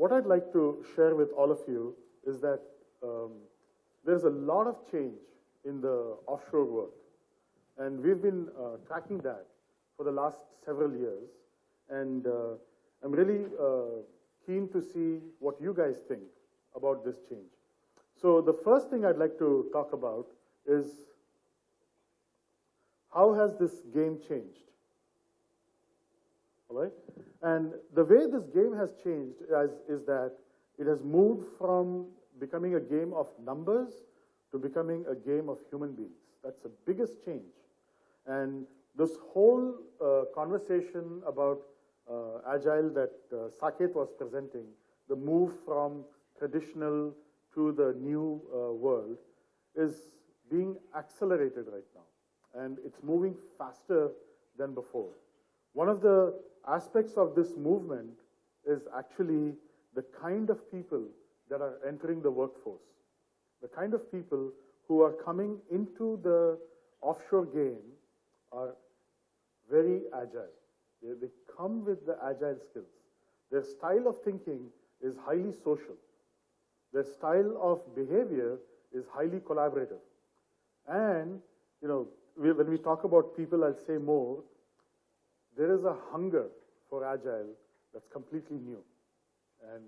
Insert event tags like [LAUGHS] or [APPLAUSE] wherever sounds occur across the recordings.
what I'd like to share with all of you is that um, there's a lot of change in the offshore world. And we've been uh, tracking that for the last several years. And uh, I'm really uh, keen to see what you guys think about this change. So the first thing I'd like to talk about is how has this game changed? All right? And the way this game has changed is, is that it has moved from becoming a game of numbers to becoming a game of human beings. That's the biggest change. And this whole uh, conversation about uh, Agile that uh, Saket was presenting, the move from traditional to the new uh, world, is being accelerated right now. And it's moving faster than before. One of the aspects of this movement is actually the kind of people that are entering the workforce, the kind of people who are coming into the offshore game are very agile. They, they come with the agile skills. Their style of thinking is highly social. Their style of behavior is highly collaborative. And, you know, we, when we talk about people, I'll say more, there is a hunger for agile that's completely new. And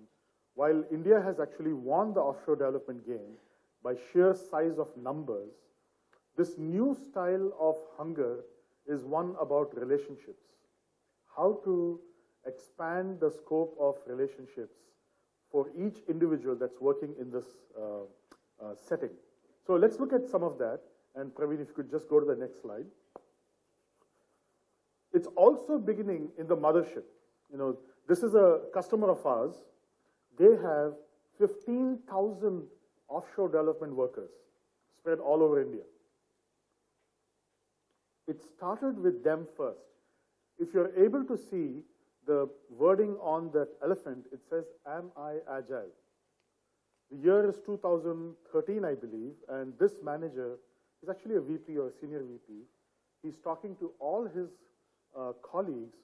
while India has actually won the offshore development game by sheer size of numbers, this new style of hunger is one about relationships. How to expand the scope of relationships for each individual that's working in this uh, uh, setting. So let's look at some of that. And Praveen, if you could just go to the next slide. It's also beginning in the mothership. You know, this is a customer of ours. They have 15,000 offshore development workers spread all over India. It started with them first. If you're able to see the wording on that elephant, it says, am I agile? The year is 2013, I believe, and this manager is actually a VP or a senior VP. He's talking to all his uh, colleagues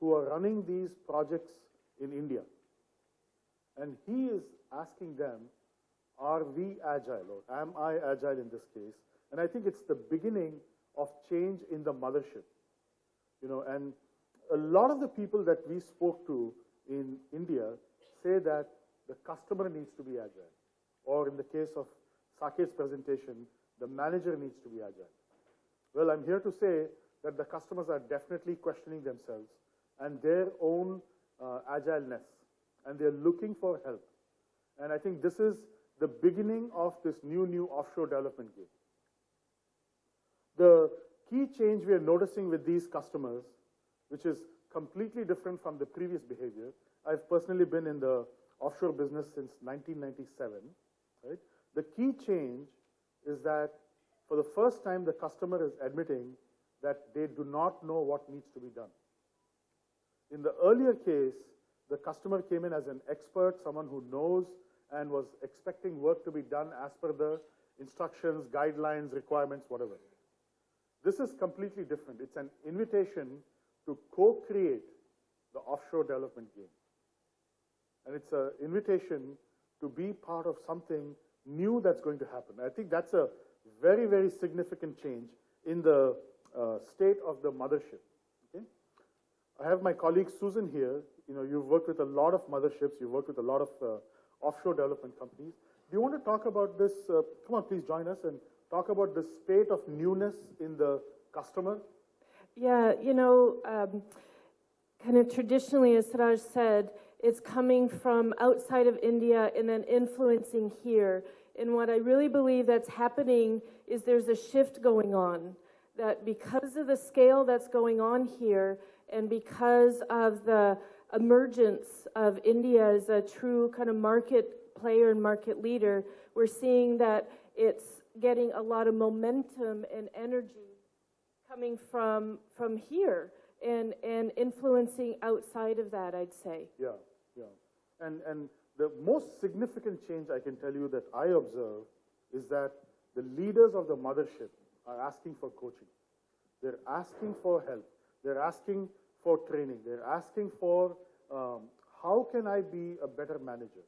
who are running these projects in India. And he is asking them, are we agile or am I agile in this case? And I think it's the beginning of change in the mothership. You know, and a lot of the people that we spoke to in India say that the customer needs to be agile. Or in the case of Saket's presentation, the manager needs to be agile. Well, I'm here to say that the customers are definitely questioning themselves and their own uh, agileness, and they're looking for help. And I think this is the beginning of this new, new offshore development game. The key change we are noticing with these customers, which is completely different from the previous behavior, I've personally been in the offshore business since 1997, right? The key change is that for the first time, the customer is admitting that they do not know what needs to be done. In the earlier case, the customer came in as an expert, someone who knows and was expecting work to be done as per the instructions, guidelines, requirements, whatever. This is completely different. It's an invitation to co-create the offshore development game. And it's an invitation to be part of something new that's going to happen. I think that's a very, very significant change in the uh, state of the mothership. Okay? I have my colleague Susan here. You know, you've worked with a lot of motherships. You've worked with a lot of uh, offshore development companies. Do you want to talk about this? Uh, come on, please join us and talk about the state of newness in the customer. Yeah, you know, um, kind of traditionally, as Siraj said, it's coming from outside of India and then influencing here. And what I really believe that's happening is there's a shift going on that because of the scale that's going on here and because of the emergence of India as a true kind of market player and market leader, we're seeing that it's getting a lot of momentum and energy coming from from here and and influencing outside of that, I'd say. Yeah, yeah. And and the most significant change I can tell you that I observe is that the leaders of the mothership are asking for coaching. They're asking for help. They're asking for training. They're asking for um, how can I be a better manager?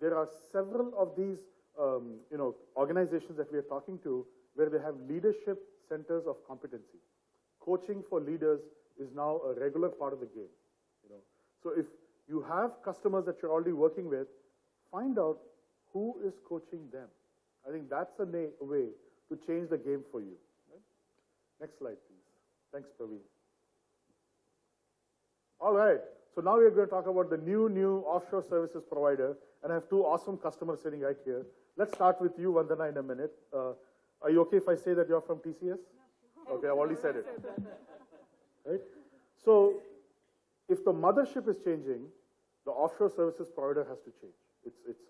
There are several of these, um, you know, organizations that we are talking to where they have leadership centers of competency. Coaching for leaders is now a regular part of the game, you know. So if you have customers that you're already working with, find out who is coaching them. I think that's a way to change the game for you. right? Next slide, please. Thanks, Praveen. All right. So now we're going to talk about the new, new offshore services provider. And I have two awesome customers sitting right here. Let's start with you, Vandana, in a minute. Uh, are you okay if I say that you're from TCS? Okay, I've already said [LAUGHS] it. Right? So if the mothership is changing, the offshore services provider has to change. It's, it's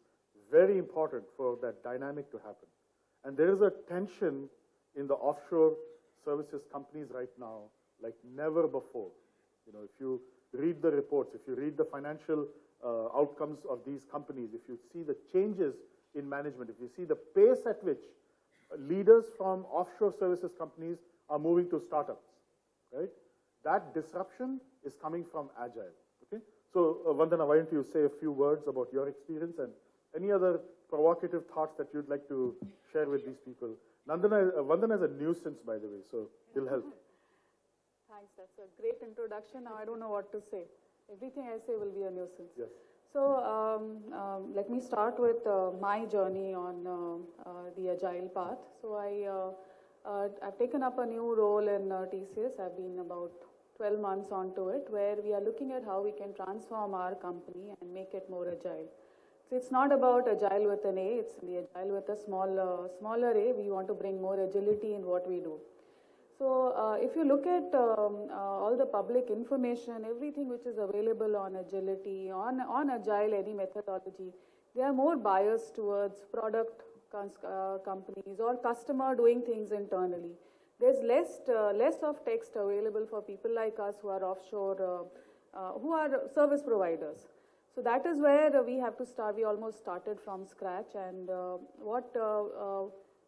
very important for that dynamic to happen. And there is a tension in the offshore services companies right now like never before. You know, if you read the reports, if you read the financial uh, outcomes of these companies, if you see the changes in management, if you see the pace at which leaders from offshore services companies are moving to startups, right? That disruption is coming from agile. Okay, so uh, Vandana, why don't you say a few words about your experience and any other provocative thoughts that you'd like to share with these people? Nandana, uh, Vandana is a nuisance, by the way, so he'll help. Thanks, that's a great introduction. Now I don't know what to say. Everything I say will be a nuisance. Yes. So um, um, let me start with uh, my journey on uh, uh, the agile path. So I, uh, uh, I've taken up a new role in uh, TCS. I've been about 12 months onto it, where we are looking at how we can transform our company and make it more agile. So it's not about agile with an A, it's the agile with a small, uh, smaller A. We want to bring more agility in what we do. So uh, if you look at um, uh, all the public information, everything which is available on agility, on, on agile, any methodology, they are more biased towards product uh, companies or customer doing things internally. There's less, uh, less of text available for people like us who are offshore, uh, uh, who are service providers. So that is where we have to start. We almost started from scratch, and uh, what uh, uh,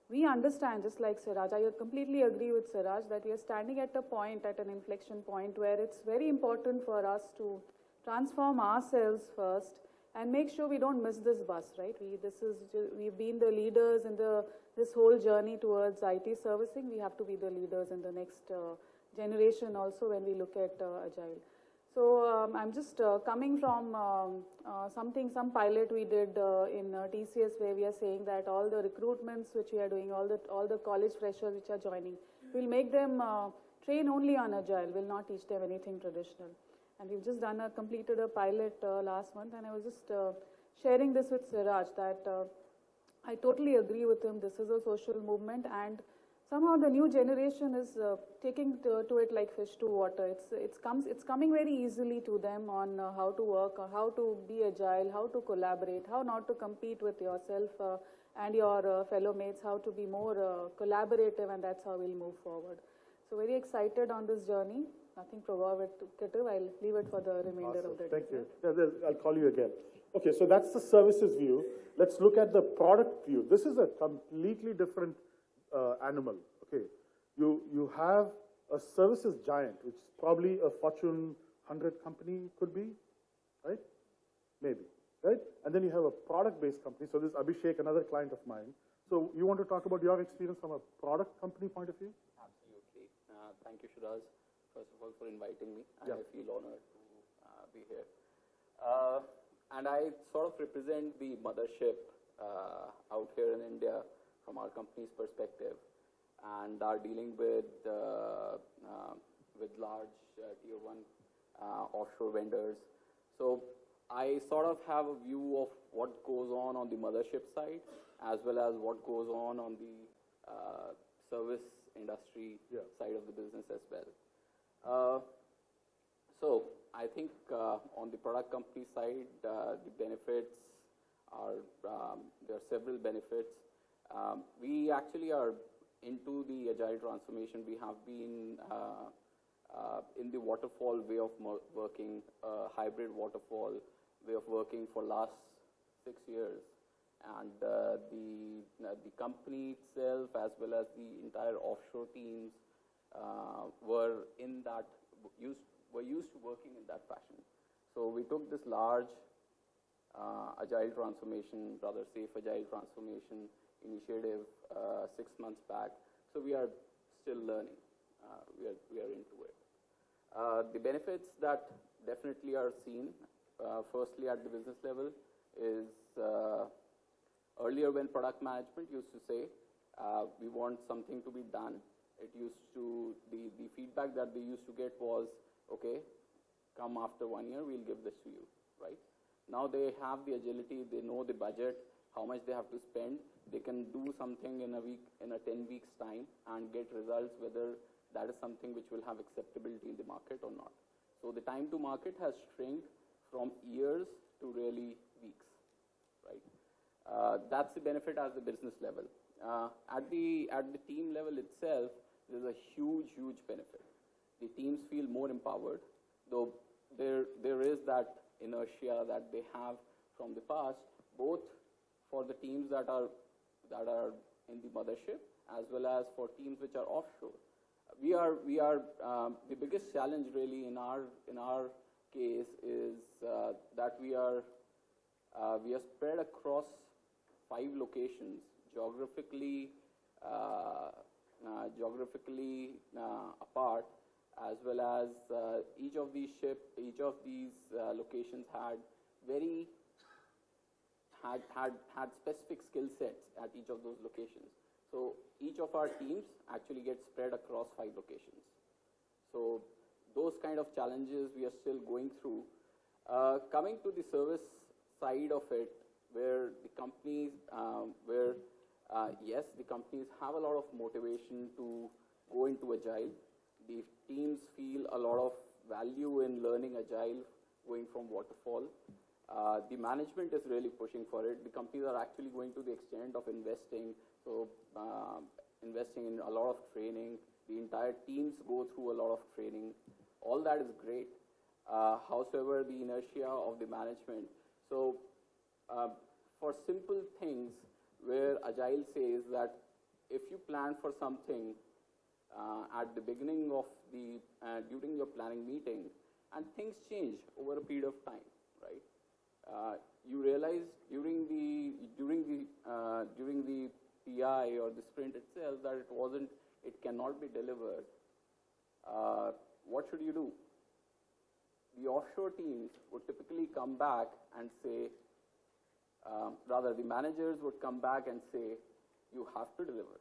we understand, just like Siraj, I completely agree with Siraj that we are standing at a point, at an inflection point, where it's very important for us to transform ourselves first and make sure we don't miss this bus, right? We, this is, we've been the leaders in the, this whole journey towards IT servicing. We have to be the leaders in the next uh, generation also when we look at uh, Agile. Um, I'm just uh, coming from um, uh, something, some pilot we did uh, in uh, TCS where we are saying that all the recruitments which we are doing, all the all the college freshers which are joining, we'll make them uh, train only on agile. We'll not teach them anything traditional. And we've just done a completed a pilot uh, last month, and I was just sharing this with Siraj that I totally agree with him. This is a social movement, and somehow the new generation is uh, taking to, to it like fish to water. It's it's comes it's coming very easily to them on uh, how to work, or how to be agile, how to collaborate, how not to compete with yourself uh, and your uh, fellow mates, how to be more uh, collaborative, and that's how we'll move forward. So very excited on this journey. Nothing provocative. I'll leave it for the remainder Awesome. of the day. Thank you. I'll call you again. Okay, so that's the services view. Let's look at the product view. This is a completely different uh, animal. Okay, you you have a services giant, which is probably a Fortune 100 company, could be, right? Maybe, right? And then you have a product-based company. So this is Abhishek, another client of mine. So you want to talk about your experience from a product company point of view? Absolutely. Uh, Thank you, Shiraz, first of all, for inviting me. and Yeah. I feel honored to uh, be here. Uh, And I sort of represent the mothership uh, out here in India from our company's perspective, and are dealing with uh, uh, with large uh, tier one uh, offshore vendors. So I sort of have a view of what goes on on the mothership side, as well as what goes on on the uh, service industry Yeah. side of the business as well. Uh, so I think uh, on the product company side, uh, the benefits are um, there are several benefits. Um, we actually are into the agile transformation. We have been uh, uh, in the waterfall way of working, uh, hybrid waterfall way of working for last six years, and uh, the uh, the company itself as well as the entire offshore teams uh, were in that used were used to working in that fashion. So we took this large agile transformation, rather safe agile transformation initiative uh, six months back. So we are still learning. Uh, we, are, we are into it. Uh, the benefits that definitely are seen, uh, firstly at the business level, is uh, earlier when product management used to say, uh, we want something to be done, it used to, the, the feedback that they used to get was, okay, come after one year, we'll give this to you, right? Now they have the agility, they know the budget, how much they have to spend. They can do something in a week, in a 10 weeks time and get results whether that is something which will have acceptability in the market or not. So the time to market has shrunk from years to really weeks, right? Uh, that's the benefit at the business level. Uh, at the at the team level itself, there's a huge, huge benefit. The teams feel more empowered, though there there is that inertia that they have from the past, both for the teams that are that are in the mothership as well as for teams which are offshore. We are we are um, the biggest challenge really in our in our case is uh, that we are uh, we are spread across five locations geographically uh, uh, geographically uh, apart as well as uh, each of these ship each of these locations had very had, had, had specific skill sets at each of those locations. So each of our teams actually gets spread across five locations. So those kind of challenges we are still going through. Uh, coming to the service side of it, where the companies, um, where uh, yes, the companies have a lot of motivation to go into agile. The teams feel a lot of value in learning agile, going from waterfall. Uh, the management is really pushing for it. The companies are actually going to the extent of investing, so uh, investing in a lot of training. The entire teams go through a lot of training. All that is great. Uh, however, the inertia of the management. So, uh, for simple things, where Agile says that if you plan for something uh, at the beginning of the uh, during your planning meeting, and things change over a period of time, right? Uh, you realize during the during the uh, during the PI or the sprint itself that it wasn't it cannot be delivered. Uh, what should you do? The offshore teams would typically come back and say, um, rather the managers would come back and say, you have to deliver,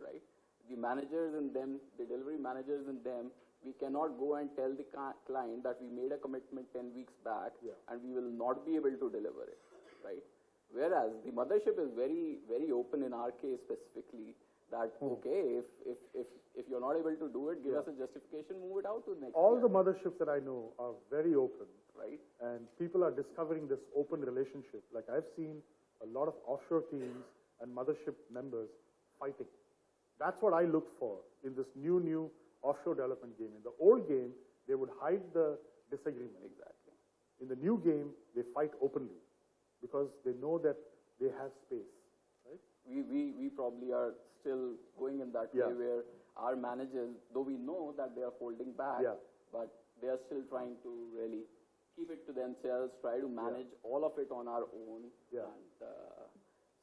right? The managers and them, the delivery managers and them we cannot go and tell the client that we made a commitment 10 weeks back Yeah. and we will not be able to deliver it, right? Whereas the mothership is very, very open in our case specifically that, hmm. okay, if, if, if, if you're not able to do it, give Yeah. us a justification, move it out to the next All year, the motherships that I know are very open, right? and people are discovering this open relationship. Like I've seen a lot of offshore teams and mothership members fighting. That's what I look for in this new, new offshore development game. In the old game, they would hide the disagreement. Exactly. In the new game, they fight openly because they know that they have space, right? We, we, we probably are still going in that Yeah. way where our managers, though we know that they are holding back, Yeah. but they are still trying to really keep it to themselves, try to manage all of it on our own. Yeah. And uh,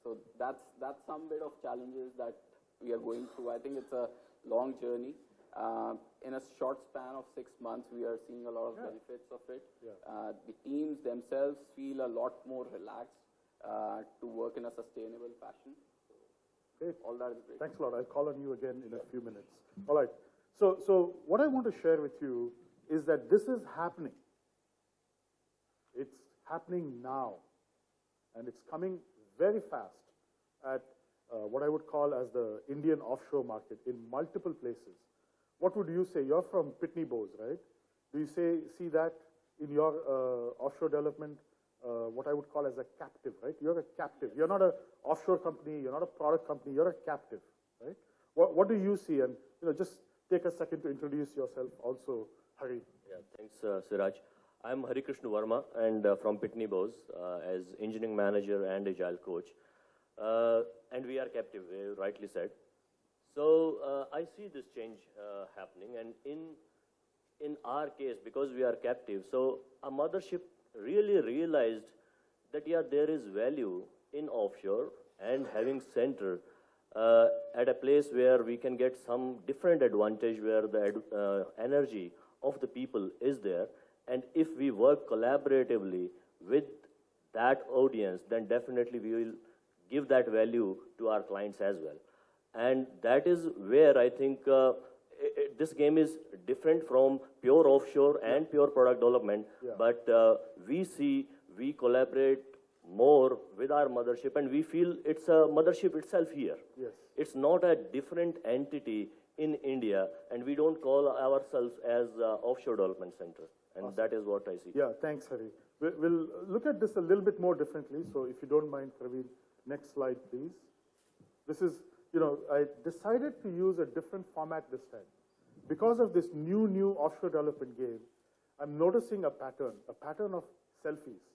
so that's, that's some bit of challenges that we are going through. I think it's a long journey. Uh, in a short span of six months, we are seeing a lot of Yeah. benefits of it. Yeah. Uh, the teams themselves feel a lot more relaxed uh, to work in a sustainable fashion. Great. All that is great. Thanks a lot. I'll call on you again in a few minutes. All right. So, so what I want to share with you is that this is happening. It's happening now. And it's coming very fast at uh, what I would call as the Indian offshore market in multiple places. What would you say? You're from Pitney Bowes, right? Do you say, see that in your uh, offshore development, uh, what I would call as a captive, right? You're a captive. You're not an offshore company. You're not a product company. You're a captive, right? What, what do you see? And you know, just take a second to introduce yourself, also, Hari. Yeah, thanks, uh, Siraj. I'm Hari Krishna Varma and uh, from Pitney Bowes uh, as engineering manager and agile coach. Uh, and we are captive, uh, rightly said. So uh, I see this change uh, happening, and in in our case, because we are captive, so a mothership really realized that yeah, there is value in offshore and having center uh, at a place where we can get some different advantage where the uh, energy of the people is there. And if we work collaboratively with that audience, then definitely we will give that value to our clients as well. And that is where I think uh, i- i- this game is different from pure offshore and pure product development. But uh, we see we collaborate more with our mothership, and we feel it's a mothership itself here. Yes. It's not a different entity in India, and we don't call ourselves as uh, offshore development center. And that is what I see. Yeah, thanks, Hari. We'll, we'll look at this a little bit more differently. So if you don't mind, Praveen, next slide, please. This is, you know, I decided to use a different format this time. Because of this new, new offshore development game, I'm noticing a pattern, a pattern of selfies.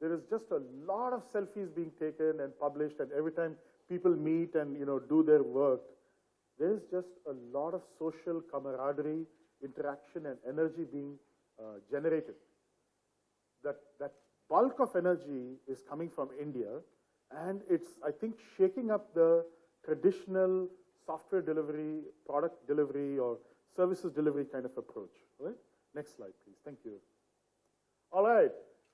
There is just a lot of selfies being taken and published, and every time people meet and, you know, do their work, there is just a lot of social camaraderie, interaction, and energy being uh, generated that, that bulk of energy is coming from India, and it's, I think, shaking up the traditional software delivery, product delivery, or services delivery kind of approach. Right? Next slide, please. Thank you. All right,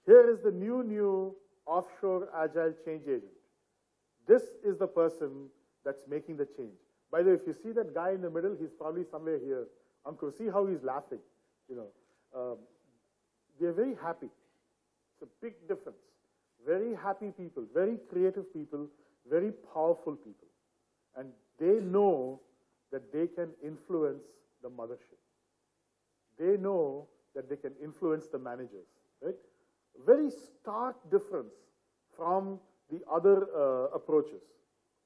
here is the new, new offshore agile change agent. This is the person that's making the change. By the way, if you see that guy in the middle, he's probably somewhere here. Ankur, see how he's laughing. You know, um, they're very happy. It's a big difference. Very happy people, very creative people, very powerful people. And they know that they can influence the mothership. They know that they can influence the managers, right? Very stark difference from the other uh, approaches.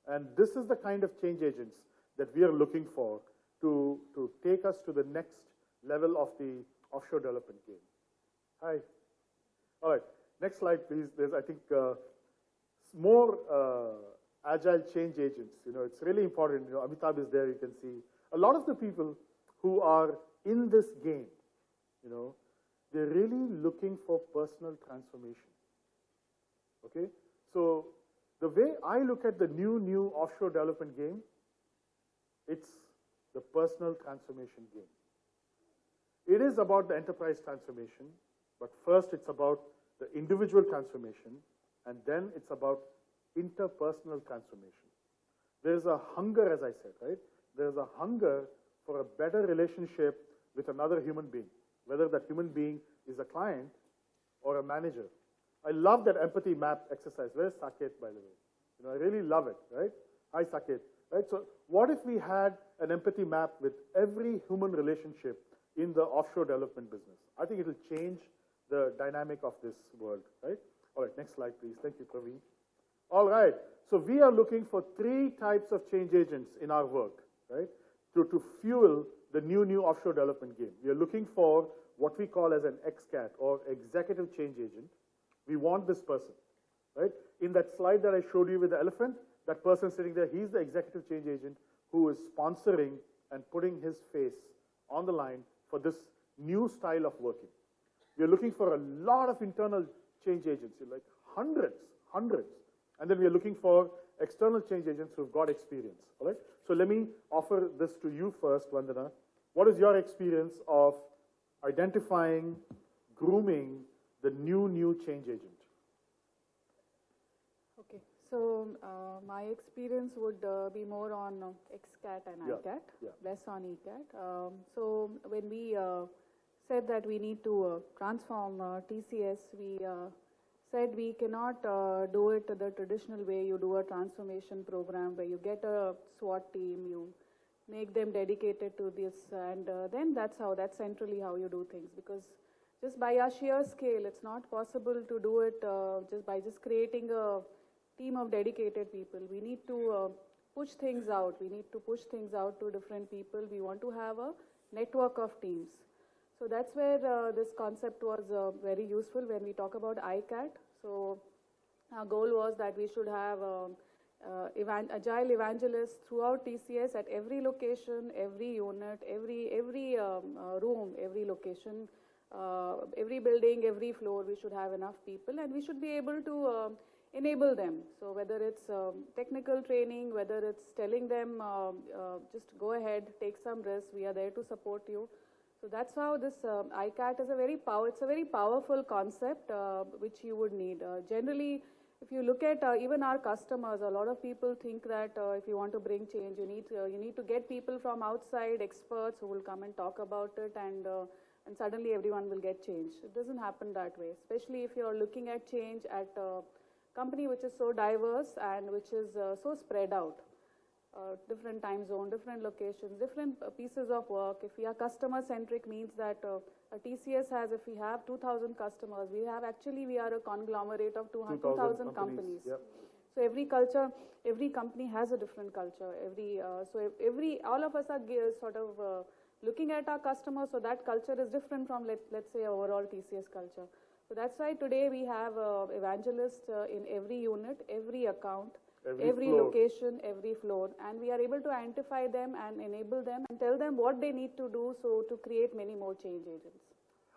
And this is the kind of change agents that we are looking for to, to take us to the next level of the offshore development game. Hi. All right, next slide, please. There's, I think, uh, more uh, agile change agents. You know, it's really important. You know, Amitabh is there. You can see a lot of the people who are in this game. You know, they're really looking for personal transformation. Okay, so the way I look at the new new offshore development game, it's the personal transformation game. It is about the enterprise transformation, but first it's about the individual transformation, and then it's about interpersonal transformation. There's a hunger, as I said, right? There's a hunger for a better relationship with another human being, whether that human being is a client or a manager. I love that empathy map exercise. Where's Saket, by the way? You know, I really love it, right? Hi, Saket. Right? So, what if we had an empathy map with every human relationship in the offshore development business? I think it will change the dynamic of this world, right? All right, next slide, please. Thank you, Praveen. All right, so we are looking for three types of change agents in our work, right? To, to fuel the new, new offshore development game. We are looking for what we call as an XCAT or executive change agent. We want this person, right? In that slide that I showed you with the elephant, that person sitting there, he's the executive change agent who is sponsoring and putting his face on the line for this new style of working. We are looking for a lot of internal change agents, like hundreds, hundreds. And then we are looking for external change agents who've got experience, all right? So let me offer this to you first, Vandana. What is your experience of identifying, grooming the new, new change agent? Okay, so uh, my experience would uh, be more on uh, XCAT and Yeah, ICAT, yeah. less on ECAT. Um, so when we uh, said that we need to uh, transform uh, TCS, we uh, said we cannot uh, do it the traditional way you do a transformation program where you get a SWAT team, you make them dedicated to this, and uh, then that's how, that's centrally how you do things. Because just by our sheer scale, it's not possible to do it uh, just by just creating a team of dedicated people. We need to uh, push things out. We need to push things out to different people. We want to have a network of teams. So that's where uh, this concept was uh, very useful when we talk about ICAT. So our goal was that we should have um, uh, evan- agile evangelists throughout TCS at every location, every unit, every every um, uh, room, every location, uh, every building, every floor, we should have enough people and we should be able to uh, enable them. So whether it's um, technical training, whether it's telling them uh, uh, just go ahead, take some risks, we are there to support you. So that's how this uh, ICAT is a very power, it's a very powerful concept uh, which you would need. Uh, generally, if you look at uh, even our customers, a lot of people think that uh, if you want to bring change, you need, uh, you need to get people from outside, experts who will come and talk about it and, and suddenly everyone will get change. It doesn't happen that way, especially if you're looking at change at a company which is so diverse and which is so spread out uh, different time zone, different locations, different pieces of work. If we are customer centric means that uh, a TCS has, if we have 2,000 customers, we have actually, we are a conglomerate of 200 2,000 companies. Yep. So every culture, every company has a different culture. Every, uh, so every, all of us are sort of uh, looking at our customers, so that culture is different from, let, let's say, overall TCS culture. So that's why today we have uh, evangelists uh, in every unit, every account, Every every, location, every floor, and we are able to identify them and enable them and tell them what they need to do so to create many more change agents.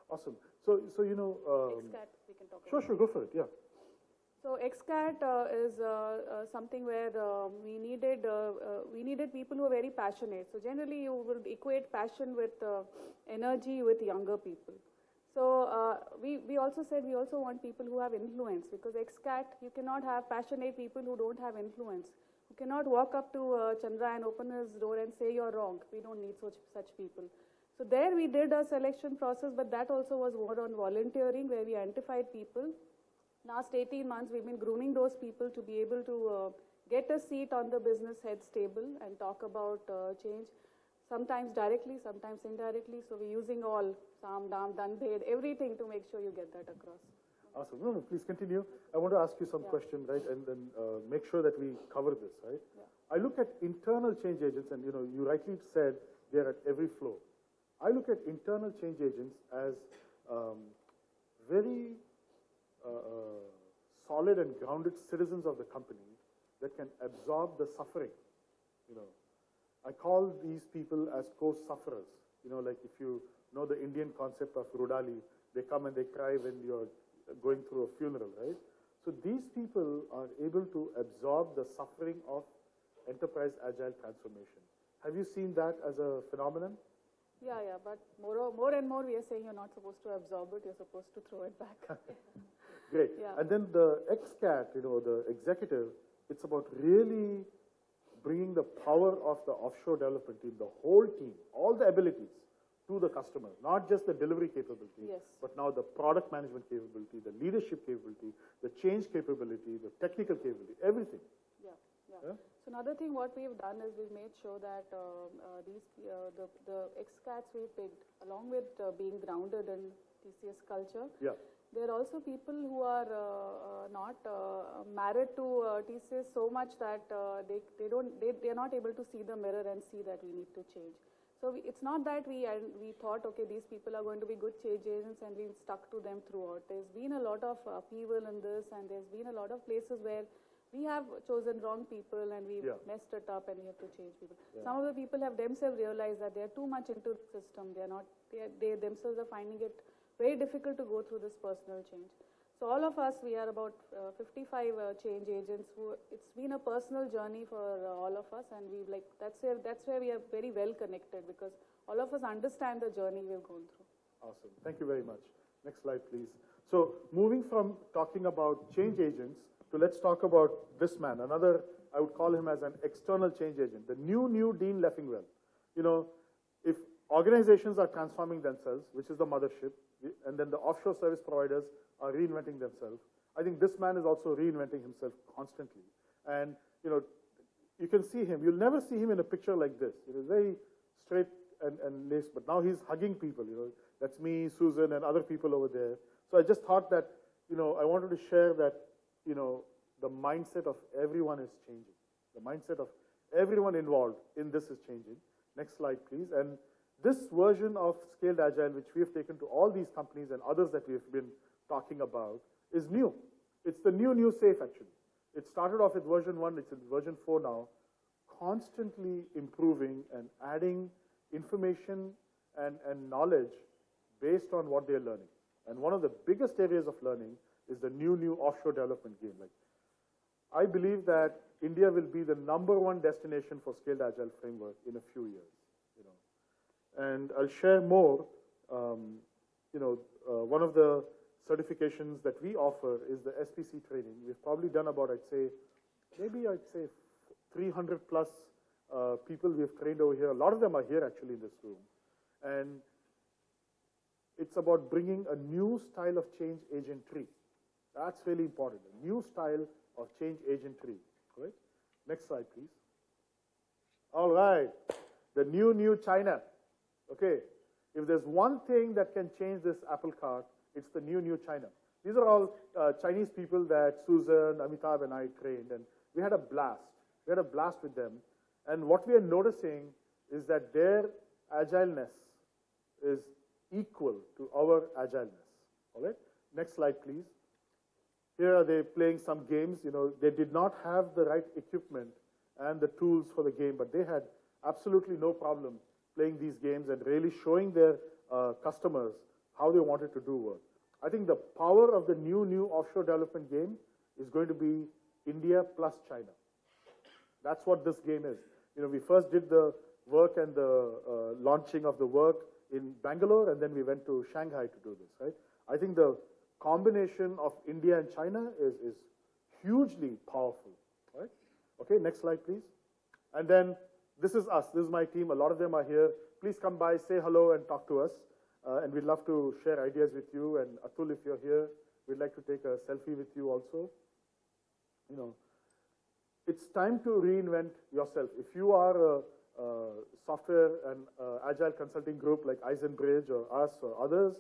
Awesome. So, so you know, um, XCAT, we can talk sure, about. sure, go for it, yeah. So XCAT uh, is uh, uh, something where uh, we needed uh, uh, we needed people who are very passionate. So generally, you would equate passion with uh, energy with younger people. So uh, we we also said we also want people who have influence because XCAT you cannot have passionate people who don't have influence. You cannot walk up to uh, Chandra and open his door and say you're wrong. We don't need such such people. So there we did a selection process, but that also was more on volunteering where we identified people Last 18 months, we've been grooming those people to be able to uh, get a seat on the business heads table and talk about uh, change, sometimes directly, sometimes indirectly. So we're using all Sam, Dam, Danbhed, everything to make sure you get that across. Awesome. No, no, please continue. I want to ask you some Yeah. question, right, and then uh, make sure that we cover this, right? Yeah. I look at internal change agents, and you know, you rightly said they're at every floor. I look at internal change agents as um, very uh, uh, solid and grounded citizens of the company that can absorb the suffering. You know, I call these people as co-sufferers. You know, like if you know the Indian concept of Rudali, they come and they cry when you're going through a funeral, right? So these people are able to absorb the suffering of enterprise agile transformation. Have you seen that as a phenomenon? Yeah, yeah, but more, more and more we are saying you're not supposed to absorb it, you're supposed to throw it back. [LAUGHS] Great. Yeah. And then the XCAT, you know, the executive, it's about really bringing the power of the offshore development team, the whole team, all the abilities to the customer, not just the delivery capability, Yes. but now the product management capability, the leadership capability, the change capability, the technical capability, everything. Yeah, yeah. Yeah? So another thing what we've done is we've made sure that um, uh, these uh, the the XCATs we picked, along with uh, being grounded in TCS culture, Yeah. There are also people who are uh, uh, not uh, married to uh, TCS so much that uh, they they don't they they are not able to see the mirror and see that we need to change. So we, it's not that we and we thought okay these people are going to be good change agents and we've stuck to them throughout. There's been a lot of upheaval in this and there's been a lot of places where we have chosen wrong people and we've Yeah. messed it up and we have to change people. Some of the people have themselves realized that they are too much into the system. They are not. They, are, they themselves are finding it very difficult to go through this personal change. So all of us, we are about uh, 55 uh, change agents. Who it's been a personal journey for uh, all of us, and we like that's where that's where we are very well connected because all of us understand the journey we've gone through. Awesome. Thank you very much. Next slide, please. So moving from talking about change agents to let's talk about this man, another, I would call him as an external change agent, the new, new Dean Leffingwell. You know, if organizations are transforming themselves, which is the mothership, and then the offshore service providers are reinventing themselves, I think this man is also reinventing himself constantly. And, you know, you can see him. You'll never see him in a picture like this. It is very straight and, and laced, but now he's hugging people, you know. That's me, Susan, and other people over there. So I just thought that, you know, I wanted to share that, you know, the mindset of everyone is changing. The mindset of everyone involved in this is changing. Next slide, please. And this version of Scaled Agile, which we have taken to all these companies and others that we have been talking about, is new. It's the new, new safe, actually. It started off with version 1, it's in version 4 now, constantly improving and adding information and, and knowledge based on what they're learning. And one of the biggest areas of learning is the new, new offshore development game. Like, I believe that India will be the number one destination for scaled agile framework in a few years. And I'll share more, um, you know, uh, one of the certifications that we offer is the SPC training. We've probably done about, I'd say, maybe I'd say 300 plus uh, people we've trained over here. A lot of them are here actually in this room. And it's about bringing a new style of change agentry. That's really important. A new style of change agentry. Right? Next slide, please. All right. The new, new China. Okay. If there's one thing that can change this apple cart, it's the new, new China. These are all uh, Chinese people that Susan, Amitabh, and I trained, and we had a blast. We had a blast with them. And what we are noticing is that their agileness is equal to our agileness. All right? Next slide, please. Here are they playing some games. You know, they did not have the right equipment and the tools for the game, but they had absolutely no problem playing these games and really showing their uh, customers how they wanted to do work. I think the power of the new, new offshore development game is going to be India plus China. That's what this game is. You know, we first did the work and the uh, launching of the work in Bangalore, and then we went to Shanghai to do this, right? I think the combination of India and China is, is hugely powerful, right? Okay, next slide, please. And then this is us. This is my team. A lot of them are here. Please come by, say hello, and talk to us. Uh, and we'd love to share ideas with you. And Atul, if you're here, we'd like to take a selfie with you also. You know, it's time to reinvent yourself. If you are a, a software and uh, agile consulting group like Eisenbridge or us or others,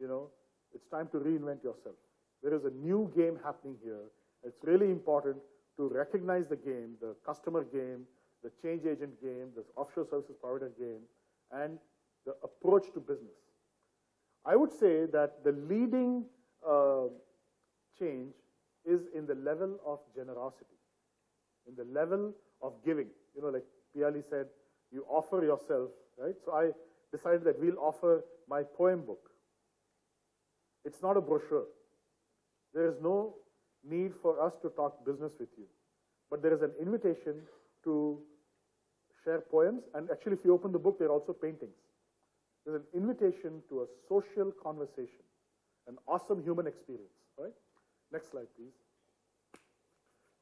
you know, it's time to reinvent yourself. There is a new game happening here. It's really important to recognize the game, the customer game, the change agent game, the offshore services provider game, and the approach to business. I would say that the leading uh, change is in the level of generosity, in the level of giving. You know, like Piali said, you offer yourself, right? So I decided that we'll offer my poem book. It's not a brochure. There is no need for us to talk business with you. But there is an invitation to share poems. And actually, if you open the book, there are also paintings. There's an invitation to a social conversation, an awesome human experience, right? Next slide, please.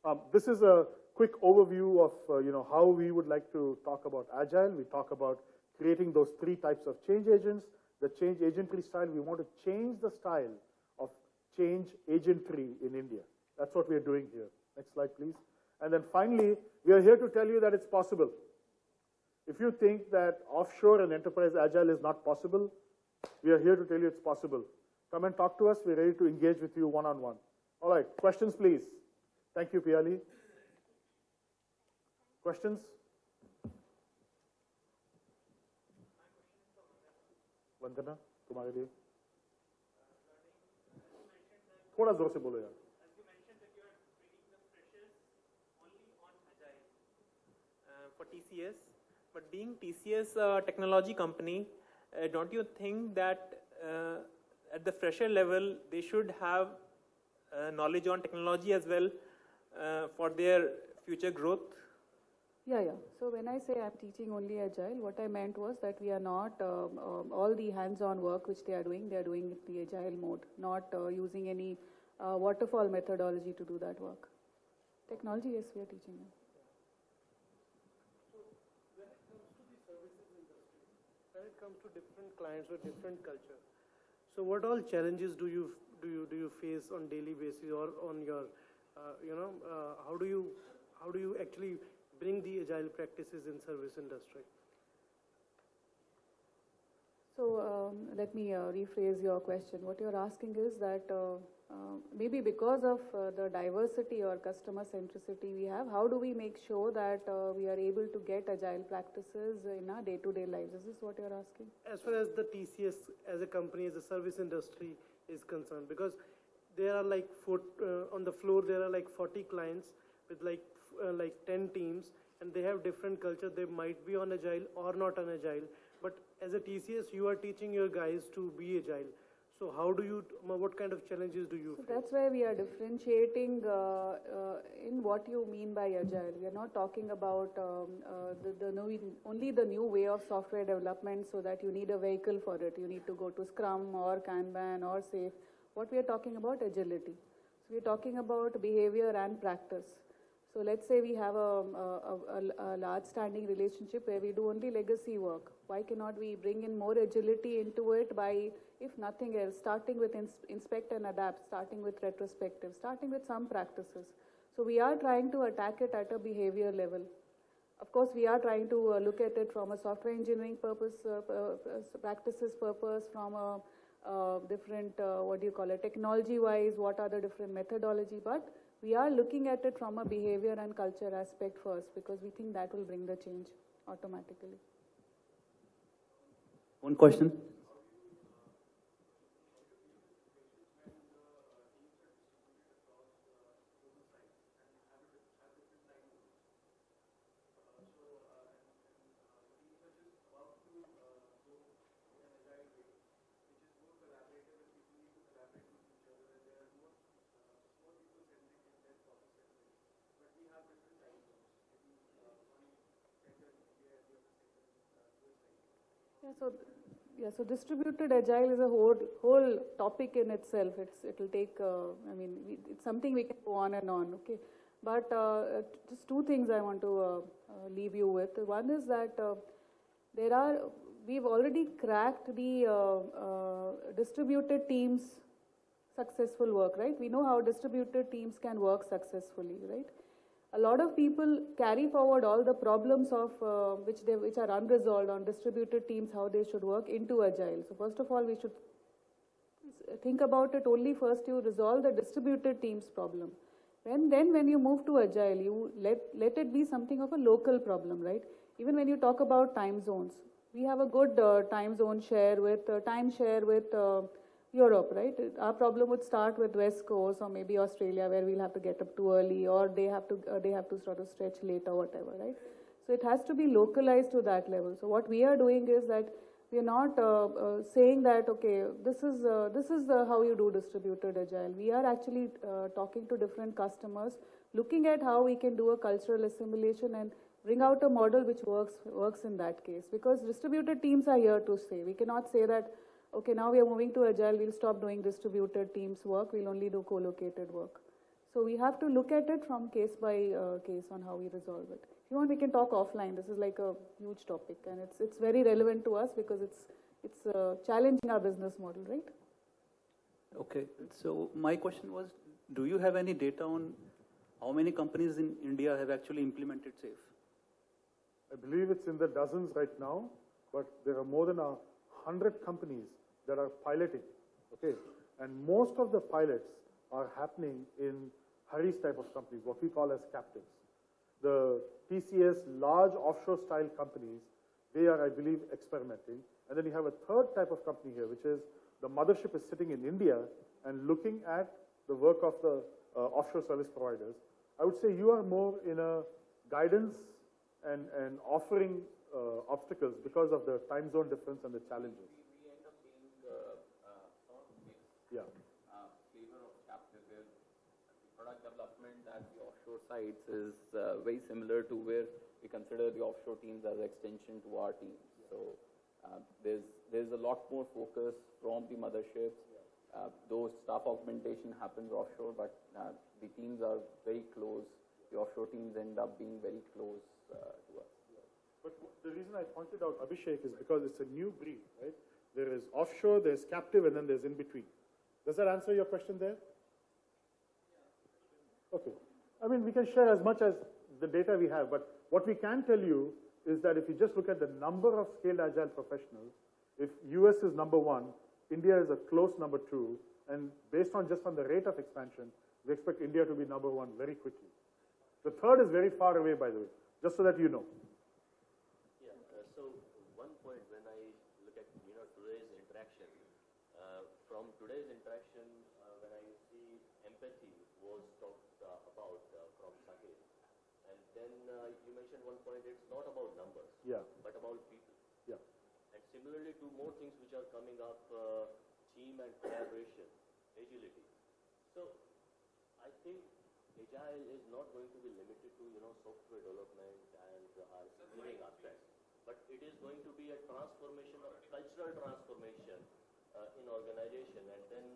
Um, this is a quick overview of, uh, you know, how we would like to talk about Agile. We talk about creating those three types of change agents. The change agentry style, we want to change the style of change agentry in India. That's what we are doing here. Next slide, please. And then finally, we are here to tell you that it's possible. If you think that offshore and enterprise agile is not possible, we are here to tell you it's possible. Come and talk to us. We're ready to engage with you one on one. All right, questions, please. Thank you, Piali. Questions? वंदना तुम्हारे लिए थोड़ा जोर से बोलो यार uh, for TCS. but being TCS a technology company, uh, don't you think that uh, at the fresher level they should have uh, knowledge on technology as well uh, for their future growth? Yeah, yeah. So when I say I'm teaching only agile, what I meant was that we are not um, um, all the hands-on work which they are doing, they are doing the agile mode, not uh, using any uh, waterfall methodology to do that work. Technology, yes, we are teaching them. when it comes to different clients or different culture. So what all challenges do you do you do you face on daily basis or on your uh, you know uh, how do you how do you actually bring the agile practices in service industry? So um, let me uh, rephrase your question. What you're asking is that uh, maybe because of uh, the diversity or customer centricity we have, how do we make sure that uh, we are able to get agile practices in our day-to-day lives? Is this what you're asking? As far as the TCS as a company, as a service industry is concerned, because there are like four, uh, on the floor there are like 40 clients with like uh, like 10 teams, and they have different culture. They might be on agile or not on agile, but as a TCS, you are teaching your guys to be agile. So how do you, what kind of challenges do you So face? that's where we are differentiating uh, uh, in what you mean by agile. We are not talking about um, uh, the, the new, only the new way of software development so that you need a vehicle for it. You need to go to Scrum or Kanban or SAFe. What we are talking about agility. So we are talking about behavior and practice. So let's say we have a, a, a, a large standing relationship where we do only legacy work. Why cannot we bring in more agility into it by, if nothing else, starting with ins- inspect and adapt, starting with retrospective, starting with some practices. So we are trying to attack it at a behavior level. Of course, we are trying to uh, look at it from a software engineering purpose, uh, uh, practices purpose, from a uh, different, uh, what do you call it, technology-wise, what are the different methodology, but we are looking at it from a behavior and culture aspect first because we think that will bring the change automatically. One question. Yeah, so, yeah, so distributed agile is a whole, whole topic in itself. It's, it'll take, uh, I mean, we, it's something we can go on and on, okay? But uh, just two things I want to uh, uh, leave you with. One is that uh, there are, we've already cracked the distributed teams successful work, right? We know how distributed teams can work successfully, right? A lot of people carry forward all the problems of uh, which they which are unresolved on distributed teams, how they should work into agile. So first of all, we should think about it only first you resolve the distributed teams problem. When then when you move to agile, you let let it be something of a local problem, right? Even when you talk about time zones, we have a good uh, time zone share with uh, time share with uh, Europe, right? Our problem would start with West Coast or maybe Australia, where we'll have to get up too early, or they have to uh, they have to sort of stretch late or whatever, right? So it has to be localized to that level. So what we are doing is that we are not uh, uh, saying that okay, this is uh, this is uh, how you do distributed agile. We are actually uh, talking to different customers, looking at how we can do a cultural assimilation and bring out a model which works works in that case. Because distributed teams are here to stay. We cannot say that okay, now we are moving to agile, we'll stop doing distributed teams work, we'll only do co-located work. So we have to look at it from case by uh, case on how we resolve it. If you want, we can talk offline. This is like a huge topic, and it's it's very relevant to us because it's it's uh, challenging our business model, right? Okay, so my question was, do you have any data on how many companies in India have actually implemented SAFe? I believe it's in the dozens right now, but there are more than a hundred companies that are piloting, okay? And most of the pilots are happening in Hari's type of companies, what we call as captives. The TCS large offshore style companies, they are, I believe, experimenting. And then you have a third type of company here, which is the mothership is sitting in India and looking at the work of the uh, offshore service providers. I would say you are more in a guidance and, and offering uh, obstacles because of the time zone difference and the challenges. We end up being uh, uh, sort of mixed Yeah. uh, flavor of captive where the product development at the offshore sites is uh, very similar to where we consider the offshore teams as extension to our teams. So uh, there's there's a lot more focus from the motherships. Uh, though staff augmentation happens offshore, but uh, the teams are very close. The offshore teams end up being very close uh, to us. But the reason I pointed out Abhishek is because it's a new breed, right? There is offshore, there's captive, and then there's in between. Does that answer your question there? Okay. I mean, we can share as much as the data we have, but what we can tell you is that if you just look at the number of scaled agile professionals, if US is number one, India is a close number two, and based on just on the rate of expansion, we expect India to be number one very quickly. The third is very far away, by the way, just so that you know. Yeah, uh, so one point when I look at, you know, today's interaction, uh, from today's interaction, uh, when I see empathy was talked uh, about uh, from Sahil, and then uh, you mentioned one point, it's not about numbers, Yeah. but about people. Yeah. And Similarly, two more things which are coming up, uh, team and collaboration, agility. So I think agile is not going to be limited to, you know, software development and uh, our engineering aspects, but it is going to be a transformation, of cultural transformation uh, in organization and then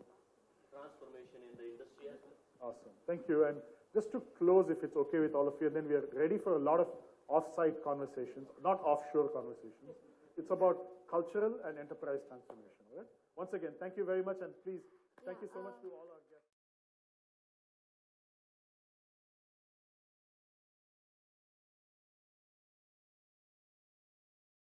transformation in the industry as well. Awesome. Thank you. And just to close, if it's okay with all of you, then we are ready for a lot of off-site conversations, not offshore conversations. It's about cultural and enterprise transformation, all right? Once again, thank you very much, and please, thank Yeah, you so much um, to all our